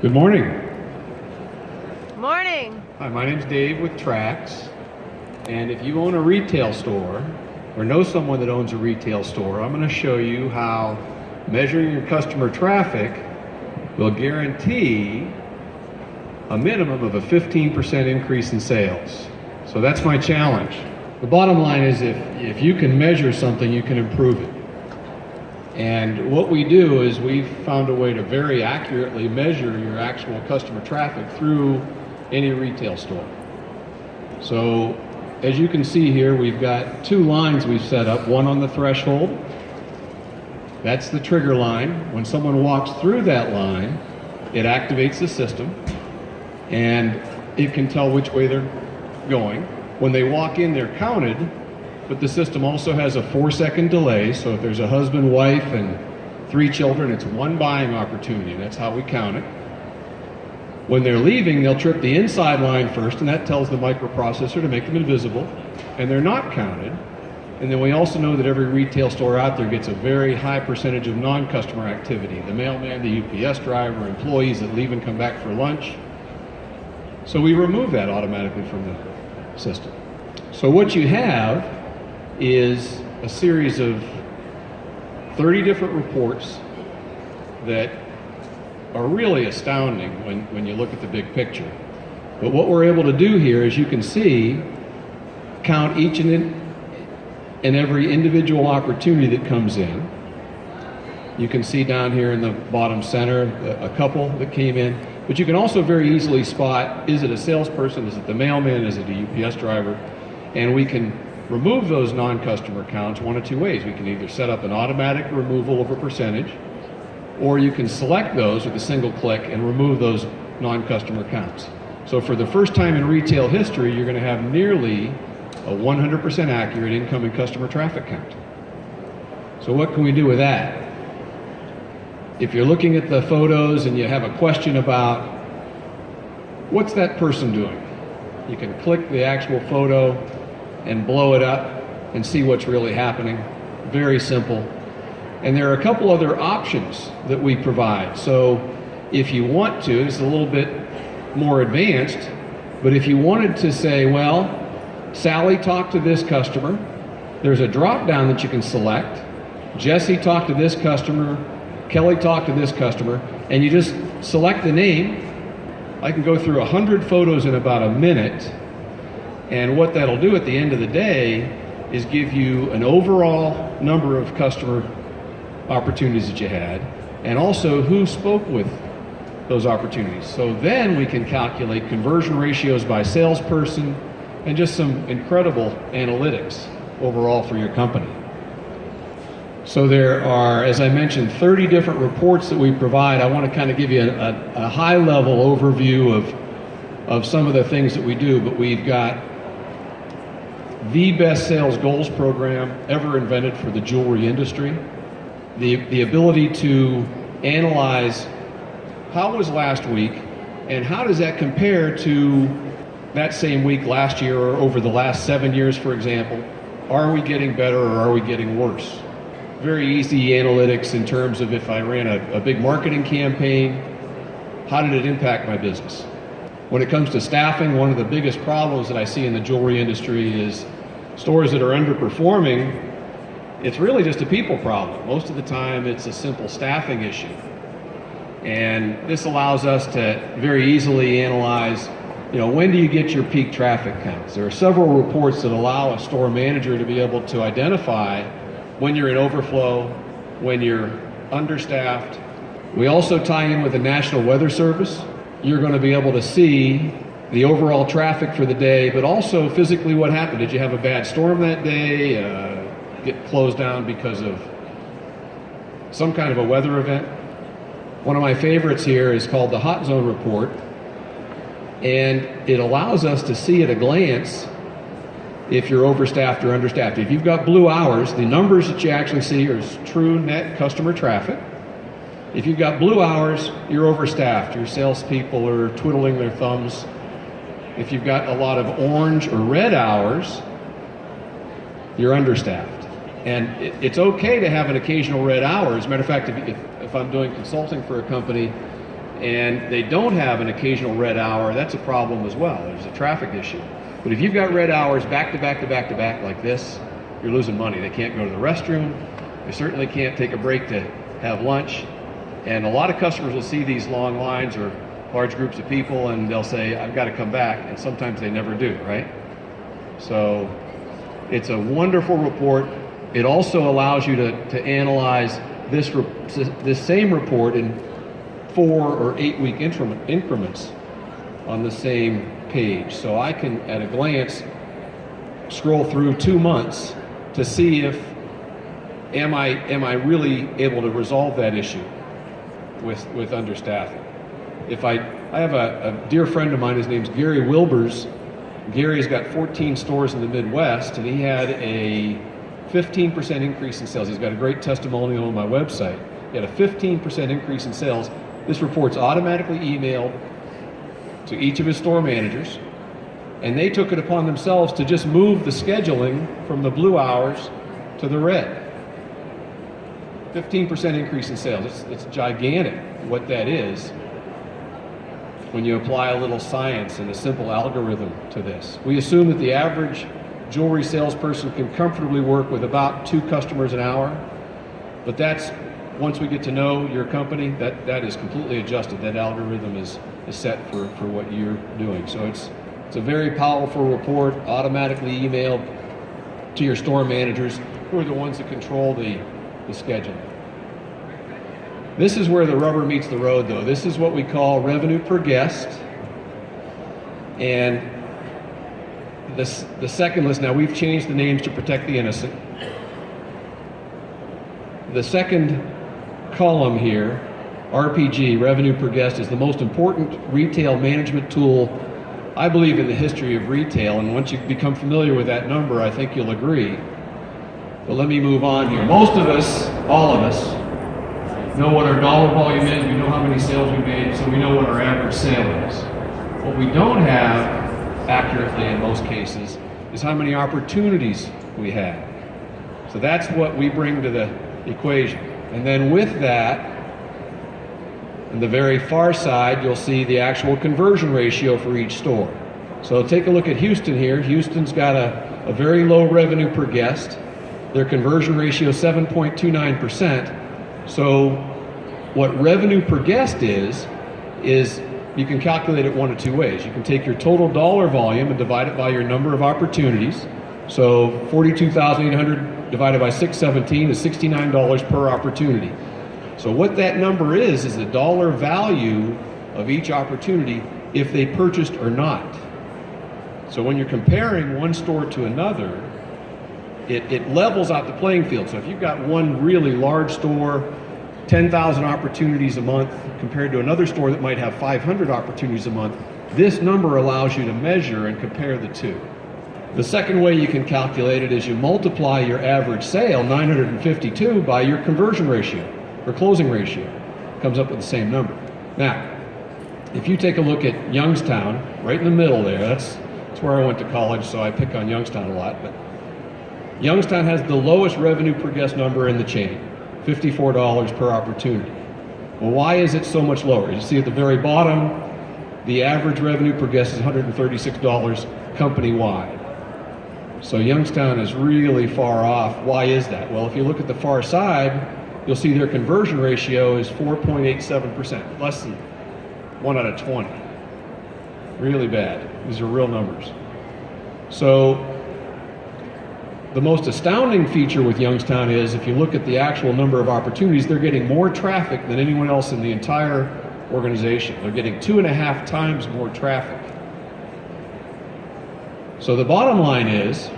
Good morning. Morning. Hi, my name's Dave with Trax. And if you own a retail store or know someone that owns a retail store, I'm going to show you how measuring your customer traffic will guarantee a minimum of a 15% increase in sales. So that's my challenge. The bottom line is if, if you can measure something, you can improve it. And what we do is we've found a way to very accurately measure your actual customer traffic through any retail store. So as you can see here, we've got two lines we've set up, one on the threshold. That's the trigger line. When someone walks through that line, it activates the system and it can tell which way they're going. When they walk in, they're counted but the system also has a four second delay. So if there's a husband, wife, and three children, it's one buying opportunity. That's how we count it. When they're leaving, they'll trip the inside line first, and that tells the microprocessor to make them invisible, and they're not counted. And then we also know that every retail store out there gets a very high percentage of non-customer activity. The mailman, the UPS driver, employees that leave and come back for lunch. So we remove that automatically from the system. So what you have is a series of 30 different reports that are really astounding when, when you look at the big picture. But what we're able to do here, as you can see, count each and, in, and every individual opportunity that comes in. You can see down here in the bottom center a, a couple that came in. But you can also very easily spot, is it a salesperson, is it the mailman, is it a UPS driver? And we can remove those non-customer counts one of two ways. We can either set up an automatic removal of a percentage, or you can select those with a single click and remove those non-customer counts. So for the first time in retail history, you're going to have nearly a 100% accurate incoming customer traffic count. So what can we do with that? If you're looking at the photos and you have a question about what's that person doing, you can click the actual photo and blow it up and see what's really happening. Very simple. And there are a couple other options that we provide. So if you want to, it's a little bit more advanced, but if you wanted to say, well, Sally talked to this customer, there's a drop down that you can select. Jesse talked to this customer, Kelly talked to this customer, and you just select the name. I can go through a hundred photos in about a minute and what that'll do at the end of the day is give you an overall number of customer opportunities that you had, and also who spoke with those opportunities. So then we can calculate conversion ratios by salesperson and just some incredible analytics overall for your company. So there are, as I mentioned, 30 different reports that we provide. I want to kind of give you a, a, a high level overview of, of some of the things that we do, but we've got the best sales goals program ever invented for the jewelry industry. The, the ability to analyze how was last week and how does that compare to that same week last year or over the last seven years, for example. Are we getting better or are we getting worse? Very easy analytics in terms of if I ran a, a big marketing campaign, how did it impact my business? When it comes to staffing, one of the biggest problems that I see in the jewelry industry is stores that are underperforming, it's really just a people problem. Most of the time, it's a simple staffing issue. And this allows us to very easily analyze, you know, when do you get your peak traffic counts? There are several reports that allow a store manager to be able to identify when you're in overflow, when you're understaffed. We also tie in with the National Weather Service. You're going to be able to see the overall traffic for the day, but also physically what happened. Did you have a bad storm that day? Uh, get closed down because of some kind of a weather event? One of my favorites here is called the Hot Zone Report, and it allows us to see at a glance if you're overstaffed or understaffed. If you've got blue hours, the numbers that you actually see are true net customer traffic. If you've got blue hours, you're overstaffed. Your salespeople are twiddling their thumbs if you've got a lot of orange or red hours, you're understaffed. And it, it's okay to have an occasional red hour. As a matter of fact, if, if, if I'm doing consulting for a company and they don't have an occasional red hour, that's a problem as well. There's a traffic issue. But if you've got red hours back to back to back to back like this, you're losing money. They can't go to the restroom. They certainly can't take a break to have lunch. And a lot of customers will see these long lines or large groups of people and they'll say, I've got to come back. And sometimes they never do, right? So it's a wonderful report. It also allows you to, to analyze this, this same report in four or eight week increments on the same page. So I can, at a glance, scroll through two months to see if am I am I really able to resolve that issue with with understaffing. If I I have a, a dear friend of mine, his name's Gary Wilbers. Gary's got 14 stores in the Midwest, and he had a 15% increase in sales. He's got a great testimonial on my website. He had a 15% increase in sales. This report's automatically emailed to each of his store managers, and they took it upon themselves to just move the scheduling from the blue hours to the red. 15% increase in sales. It's, it's gigantic what that is when you apply a little science and a simple algorithm to this. We assume that the average jewelry salesperson can comfortably work with about two customers an hour, but that's once we get to know your company, that, that is completely adjusted. That algorithm is, is set for, for what you're doing. So it's, it's a very powerful report, automatically emailed to your store managers, who are the ones that control the, the schedule. This is where the rubber meets the road, though. This is what we call revenue per guest. And this, the second list, now we've changed the names to protect the innocent. The second column here, RPG, revenue per guest, is the most important retail management tool, I believe, in the history of retail. And once you become familiar with that number, I think you'll agree. But let me move on here. Most of us, all of us, know what our dollar volume is, we know how many sales we made, so we know what our average sale is. What we don't have accurately in most cases is how many opportunities we have. So that's what we bring to the equation. And then with that, on the very far side, you'll see the actual conversion ratio for each store. So take a look at Houston here. Houston's got a, a very low revenue per guest. Their conversion ratio is 7.29%. So what revenue per guest is, is you can calculate it one of two ways. You can take your total dollar volume and divide it by your number of opportunities. So 42,800 divided by 617 is $69 per opportunity. So what that number is, is the dollar value of each opportunity if they purchased or not. So when you're comparing one store to another, it, it levels out the playing field. So if you've got one really large store, 10,000 opportunities a month compared to another store that might have 500 opportunities a month, this number allows you to measure and compare the two. The second way you can calculate it is you multiply your average sale, 952, by your conversion ratio, or closing ratio. Comes up with the same number. Now, if you take a look at Youngstown, right in the middle there, that's, that's where I went to college, so I pick on Youngstown a lot, but Youngstown has the lowest revenue per guest number in the chain, $54 per opportunity. Well, why is it so much lower? You see at the very bottom, the average revenue per guest is $136 company-wide. So Youngstown is really far off. Why is that? Well, if you look at the far side, you'll see their conversion ratio is 4.87%, less than 1 out of 20. Really bad. These are real numbers. So the most astounding feature with Youngstown is if you look at the actual number of opportunities, they're getting more traffic than anyone else in the entire organization. They're getting two and a half times more traffic. So the bottom line is,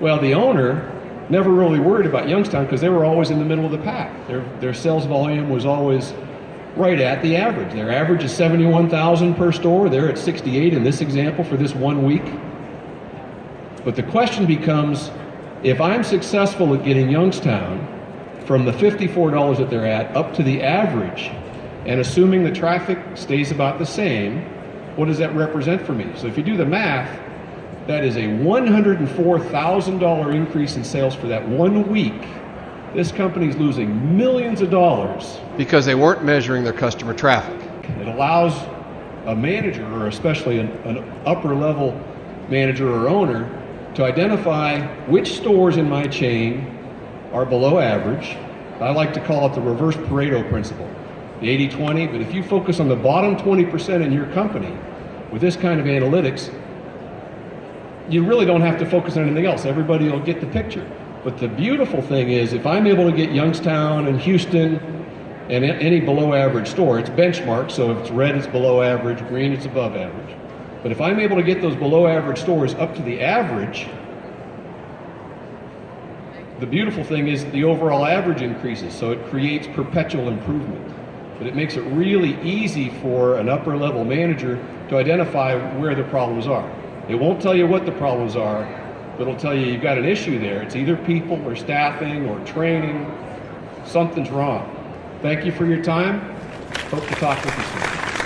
well, the owner never really worried about Youngstown because they were always in the middle of the pack. Their, their sales volume was always right at the average. Their average is 71,000 per store. They're at 68 in this example for this one week. But the question becomes, if I'm successful at getting Youngstown from the $54 that they're at up to the average, and assuming the traffic stays about the same, what does that represent for me? So if you do the math, that is a $104,000 increase in sales for that one week. This company's losing millions of dollars because they weren't measuring their customer traffic. It allows a manager, or especially an, an upper level manager or owner, to identify which stores in my chain are below average. I like to call it the reverse Pareto principle, the 80 20. But if you focus on the bottom 20% in your company with this kind of analytics, you really don't have to focus on anything else. Everybody will get the picture. But the beautiful thing is, if I'm able to get Youngstown and Houston and any below average store, it's benchmarked, so if it's red, it's below average, green, it's above average. But if I'm able to get those below average stores up to the average, the beautiful thing is the overall average increases, so it creates perpetual improvement. But it makes it really easy for an upper level manager to identify where the problems are. It won't tell you what the problems are, but it'll tell you you've got an issue there. It's either people or staffing or training. Something's wrong. Thank you for your time. Hope to talk with you soon.